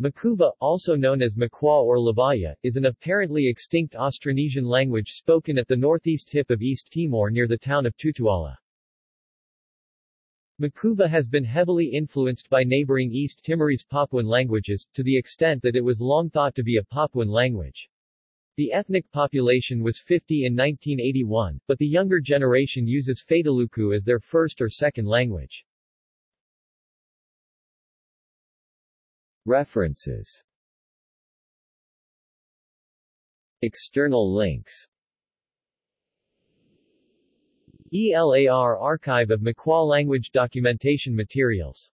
Makuva, also known as Makwa or Lavaya, is an apparently extinct Austronesian language spoken at the northeast tip of East Timor near the town of Tutuala. Makuva has been heavily influenced by neighboring East Timorese Papuan languages, to the extent that it was long thought to be a Papuan language. The ethnic population was 50 in 1981, but the younger generation uses Fataluku as their first or second language. References. External links. ELAR Archive of Makwa Language Documentation Materials